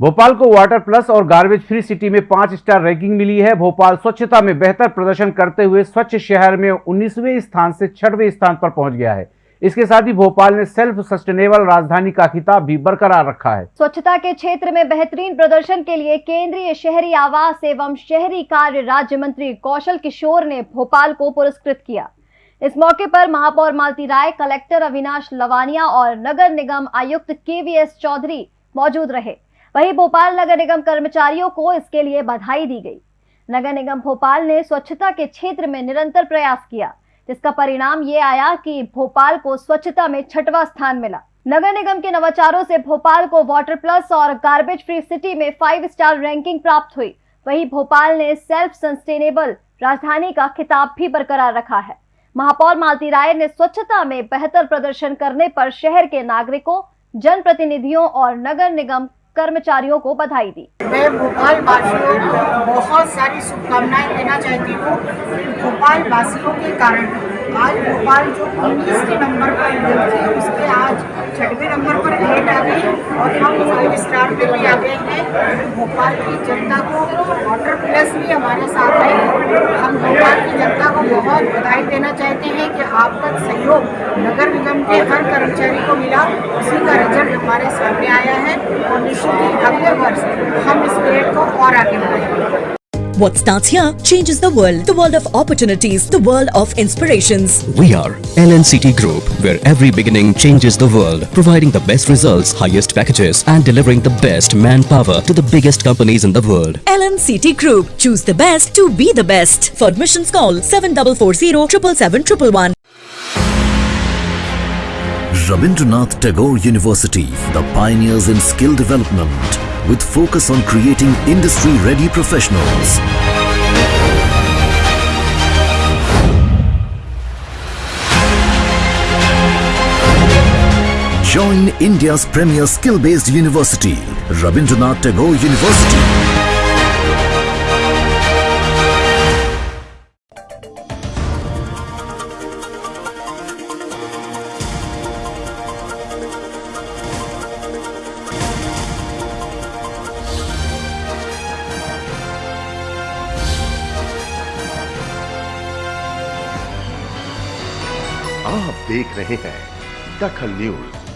भोपाल को water plus और garbage free city में पाँच स्टार रैंकिंग मिली है। भोपाल स्वच्छता में बेहतर प्रदर्शन करते हुए स्वच्छ शहर में 19वें स्थान से छठवें स्थान पर पहुँच गया है। इसके साथ ही भोपाल ने सेल्फ सस्टेनेबल राजधानी का खिताब भी बरकरार रखा है। स्वच्छता के क्षेत्र में बेहतरीन प्रदर्शन के लिए केंद्रीय शहरी आवास एवं शहरी कार्य राज्य मंत्री कौशल किशोर ने भोपाल को पुरस्कृत किया। इस मौके पर महापौर मालती राय, कलेक्टर अविनाश लवानिया और नगर निगम आयुक्त केवीएस चौधरी मौजूद रहे। वहीं भोपाल नगर निगम कर्मचारियों को इसके लिए बधाई दी गई। नगर निगम भोपाल ने स्वच्छता के क्षेत्र में निरंतर प्रयास किया, जिसका परिणाम ये आया कि भोपाल को स्वच्छता में छठवां स्थान मिला। नगर निगम के नवाचारों से भोपाल को वाटर प्लस और गार्बेज फ्री सिटी में फाइव स्टार रैंकिंग प्राप्त हुई। वहीं भोपाल ने सेल्फ सस्टेनेबल राजधानी का खिताब भी बरकरार रखा है। महापौर मालती राय ने स्वच्छता में बेहतर प्रदर्शन करने पर शहर के नागरिकों, जनप्रतिनिधियों और नगर निगम कर्मचारियों को बधाई दी। मैं भोपाल वासियों को बहुत सारी शुभकामनाएँ देना चाहती हूँ। भोपाल वासियों के कारण आज भोपाल जो उन्नीस के नंबर पर थी उसके आज छठवें नंबर पर ग्रेड आ गई और हम फाइव स्टार पे भी आ गए हैं। भोपाल की जनता को वाटर प्लस भी हमारे साथ है। हम भोपाल की जनता को बहुत बधाई देना चाहते हैं। आपका सहयोग नगर निगम के हर कर्मचारी को मिला उसी का रिजल्ट हमारे सामने आया है और निश्चित ही अगले वर्ष हम इस ग्रेड को और आगे बढ़ाएंगे What starts here changes the world. The world of opportunities, the world of inspirations. We are LNCT Group, where every beginning changes the world, providing the best results, highest packages, and delivering the best manpower to the biggest companies in the world. LNCT Group. Choose the best to be the best. For admissions call 7440 777 Rabindranath Tagore University, the pioneers in skill development, with focus on creating industry-ready professionals. Join India's premier skill-based university, Rabindranath Tagore University. आप देख रहे हैं दखल news.